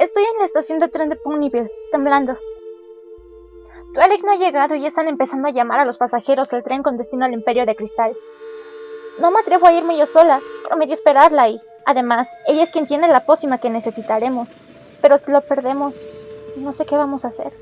Estoy en la estación de tren de Ponyville, temblando. Twilight no ha llegado y están empezando a llamar a los pasajeros del tren con destino al Imperio de Cristal. No me atrevo a irme yo sola, prometí esperarla y, además, ella es quien tiene la pócima que necesitaremos. Pero si lo perdemos, no sé qué vamos a hacer.